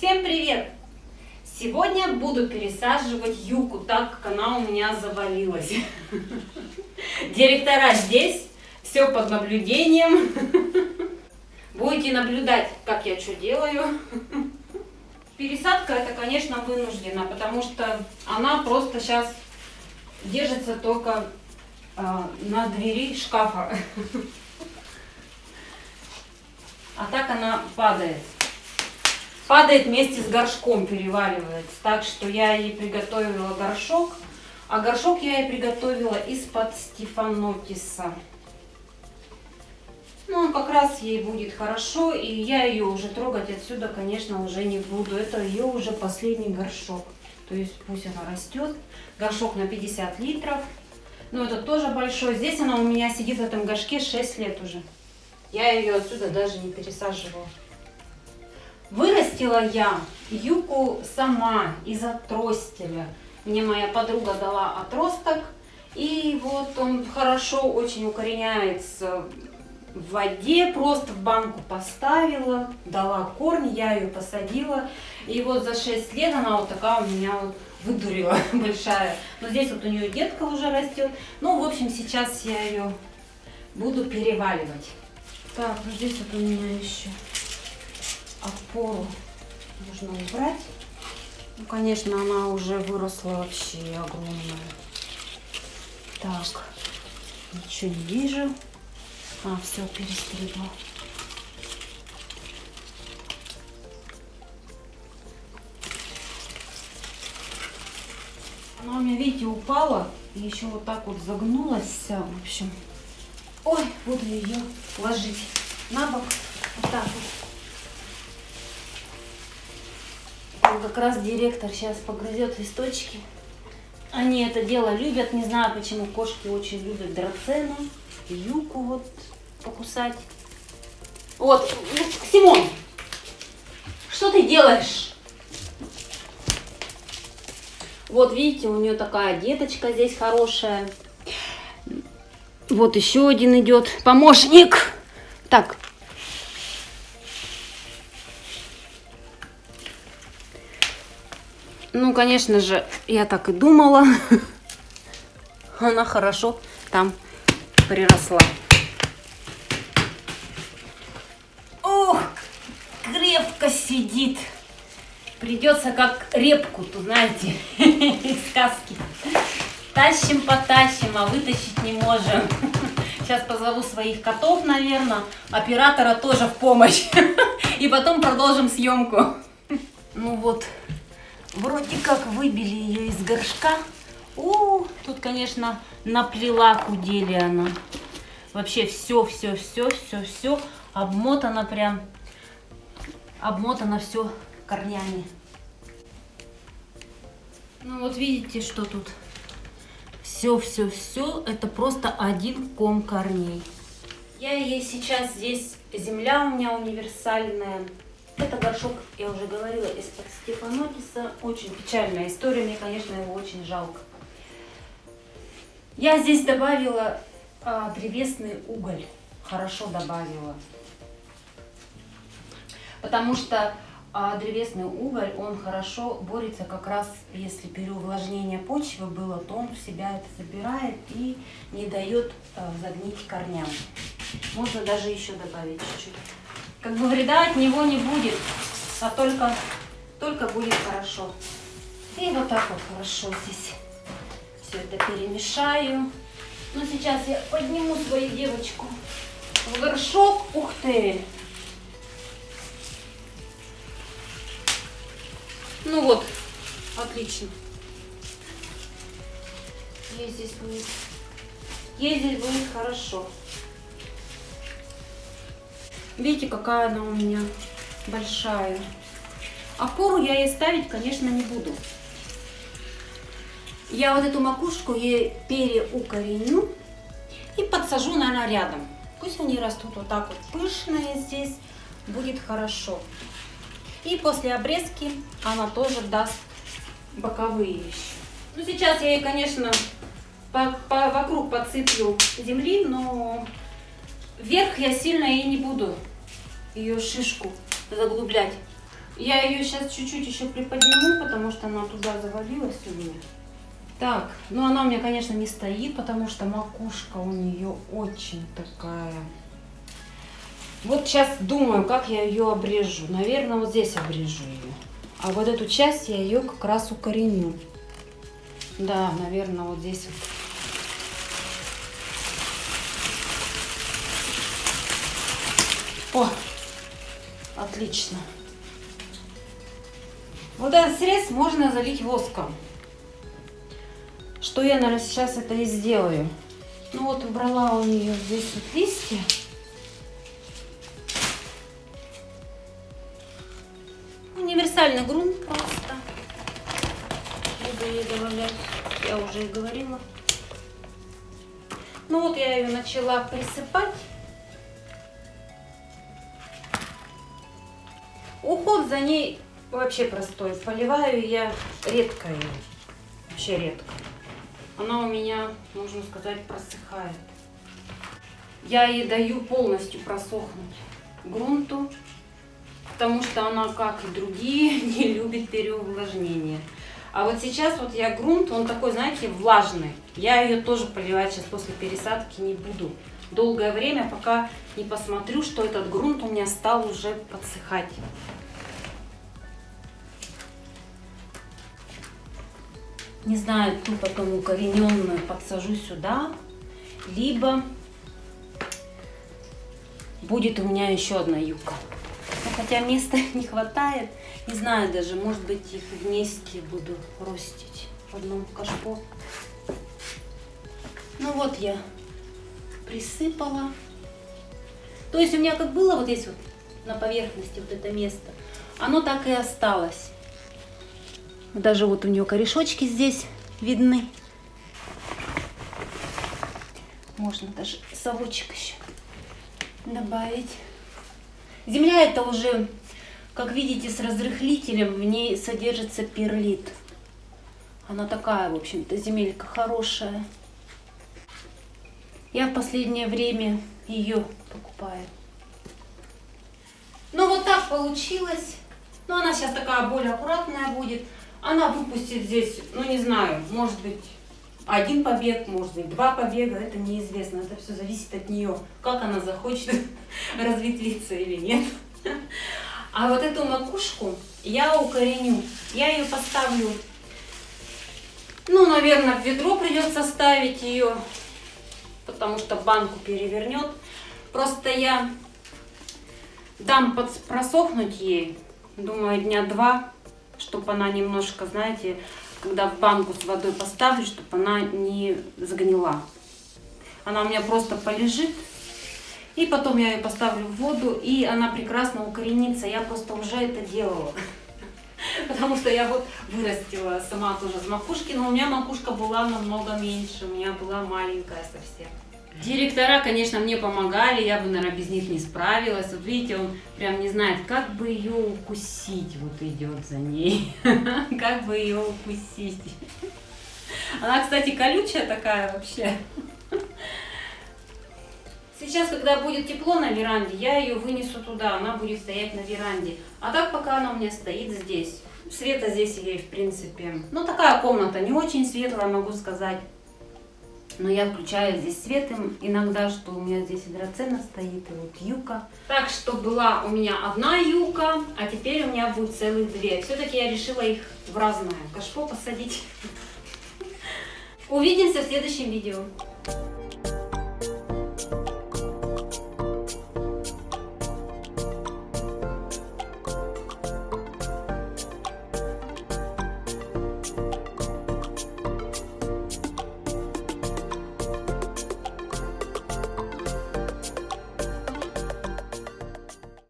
Всем привет! Сегодня буду пересаживать юку, так как она у меня завалилась. Директора здесь, все под наблюдением. Будете наблюдать, как я что делаю. Пересадка это, конечно, вынуждена, потому что она просто сейчас держится только э, на двери шкафа. А так она падает. Падает вместе с горшком, переваливается. Так что я ей приготовила горшок. А горшок я ей приготовила из-под стефанотиса. Ну, как раз ей будет хорошо, и я ее уже трогать отсюда, конечно, уже не буду. Это ее уже последний горшок. То есть пусть она растет. Горшок на 50 литров. Но это тоже большой. Здесь она у меня сидит в этом горшке 6 лет уже. Я ее отсюда даже не пересаживала. Вырастила я юку сама из отростеля. Мне моя подруга дала отросток. И вот он хорошо очень укореняется в воде, просто в банку поставила, дала корни, я ее посадила. И вот за 6 лет она вот такая у меня вот выдурила большая. Но здесь вот у нее детка уже растет. Ну, в общем, сейчас я ее буду переваливать. Так, ну здесь вот у меня еще опору нужно убрать. Ну, конечно, она уже выросла вообще огромная. Так, ничего не вижу. А, все, перестригла. Она у меня, видите, упала и еще вот так вот загнулась вся, в общем. Ой, буду ее ложить на бок, вот так вот. Как раз директор сейчас погрызет листочки. Они это дело любят, не знаю почему кошки очень любят драцену, юку вот покусать. Вот, Симон, что ты делаешь? Вот видите, у нее такая деточка здесь хорошая. Вот еще один идет помощник. Так. Ну, конечно же, я так и думала. Она хорошо там приросла. Ох, крепко сидит. Придется как репку, тут знаете, из сказки. Тащим, потащим, а вытащить не можем. Сейчас позову своих котов, наверное, оператора тоже в помощь. И потом продолжим съемку. Ну вот, вроде как выбили ее из горшка. У, тут, конечно, наплела кудели она. Вообще все, все, все, все, все обмотано прям. Обмотано все корнями. Ну вот видите, что тут все-все-все, это просто один ком корней. Я ей сейчас здесь, земля у меня универсальная. Это горшок, я уже говорила, из-под Стефанотиса. Очень печальная история, мне, конечно, его очень жалко. Я здесь добавила а, древесный уголь, хорошо добавила. Потому что а древесный уголь, он хорошо борется как раз, если переувлажнение почвы было, то он в себя это забирает и не дает э, загнить корням. Можно даже еще добавить чуть-чуть. Как бы вреда от него не будет, а только, только будет хорошо. И вот так вот хорошо здесь все это перемешаю. Ну, сейчас я подниму свою девочку в горшок. Ух ты! Ну вот, отлично. Ей здесь будет, ей здесь будет хорошо. Видите, какая она у меня большая. Опору я ей ставить, конечно, не буду. Я вот эту макушку ей переукореню и подсажу, наверное, рядом. Пусть они растут вот так вот пышные здесь, будет хорошо. И после обрезки она тоже даст боковые еще. Ну, сейчас я ей, конечно, по, по, вокруг подсыплю земли, но вверх я сильно и не буду ее шишку заглублять. Я ее сейчас чуть-чуть еще приподниму, потому что она туда завалилась у меня. Так, ну она у меня, конечно, не стоит, потому что макушка у нее очень такая. Вот сейчас думаю, как я ее обрежу. Наверное, вот здесь обрежу ее. А вот эту часть я ее как раз укореню. Да, наверное, вот здесь вот. О, отлично. Вот этот срез можно залить воском. Что я, наверное, сейчас это и сделаю. Ну вот, убрала у нее здесь вот листья. Универсальный грунт просто. Буду ей добавлять. Я уже и говорила. Ну вот я ее начала присыпать. Уход за ней вообще простой. Поливаю я редко ее. Вообще редко. Она у меня, можно сказать, просыхает. Я ей даю полностью просохнуть грунту, потому что она, как и другие, не любит переувлажнение. А вот сейчас вот я грунт, он такой, знаете, влажный. Я ее тоже поливать сейчас после пересадки не буду. Долгое время, пока не посмотрю, что этот грунт у меня стал уже подсыхать. Не знаю, ту потом укорененную подсажу сюда, либо будет у меня еще одна юбка. Но хотя места не хватает, не знаю даже, может быть их вместе буду ростить в одном кашпо. Ну вот я присыпала. То есть у меня как было вот здесь вот на поверхности вот это место, оно так и осталось. Даже вот у нее корешочки здесь видны. Можно даже совочек еще добавить. Земля это уже, как видите, с разрыхлителем. В ней содержится перлит. Она такая, в общем-то, земелька хорошая. Я в последнее время ее покупаю. Ну вот так получилось. Но она сейчас такая более аккуратная будет. Она выпустит здесь, ну не знаю, может быть один побег, может быть два побега, это неизвестно. Это все зависит от нее, как она захочет разветвиться или нет. А вот эту макушку я укореню. Я ее поставлю, ну, наверное, в ведро придется ставить ее, потому что банку перевернет. Просто я дам просохнуть ей, думаю, дня два чтобы она немножко, знаете, когда в банку с водой поставлю, чтобы она не загнила. Она у меня просто полежит, и потом я ее поставлю в воду, и она прекрасно укоренится. Я просто уже это делала. Потому что я вот вырастила сама тоже с макушки, но у меня макушка была намного меньше, у меня была маленькая совсем. Директора, конечно, мне помогали, я бы, наверное, без них не справилась. Вот видите, он прям не знает, как бы ее укусить, вот идет за ней. Как бы ее укусить. Она, кстати, колючая такая вообще. Сейчас, когда будет тепло на веранде, я ее вынесу туда, она будет стоять на веранде. А так пока она у меня стоит здесь. Света здесь ей, в принципе, ну такая комната, не очень светлая, могу сказать но я включаю здесь свет иногда, что у меня здесь драцена стоит, и вот юка. Так что была у меня одна юка, а теперь у меня будет целых две. Все-таки я решила их в разное кашпо посадить. Увидимся в следующем видео.